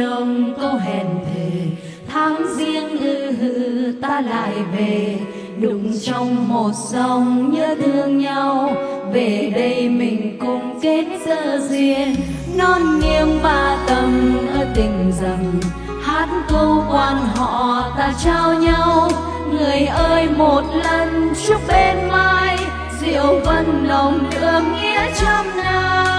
nồng câu hẹn thề. Tháng riêng ư hư ta lại về, đụng trong một dòng nhớ thương nhau. Về đây mình cùng kết dơ duyên. Non nghiêng ba tầng ở tình rằng hát câu quan họ ta trao nhau. Người ơi một lần chúc bên mai diệu vân lòng đường nghĩa trăm năm.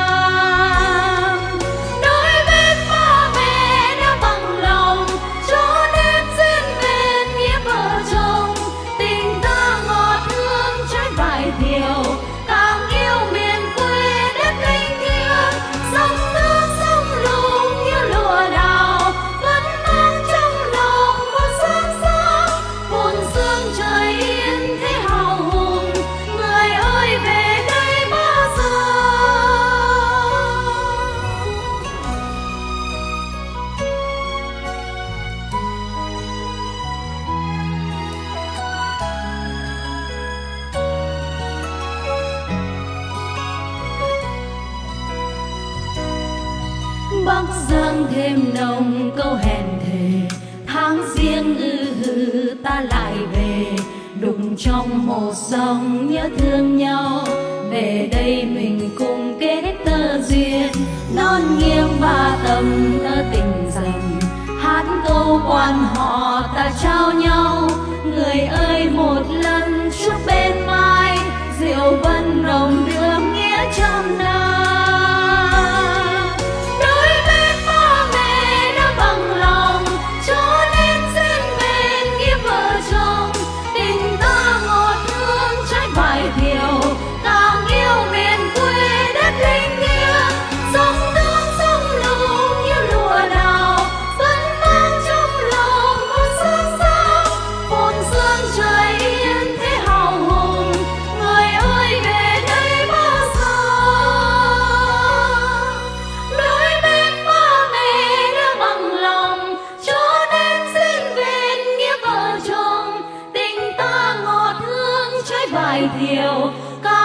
Bắc giang thêm nồng câu hẹn thề. Tháng riêng ư hư ta lại về, đụng trong một dòng nhớ thương nhau. Về đây mình cùng kết tơ duyên, non nghiêng ba tầm tơ tình rằng hát câu quan họ ta trao nhau vài diều ca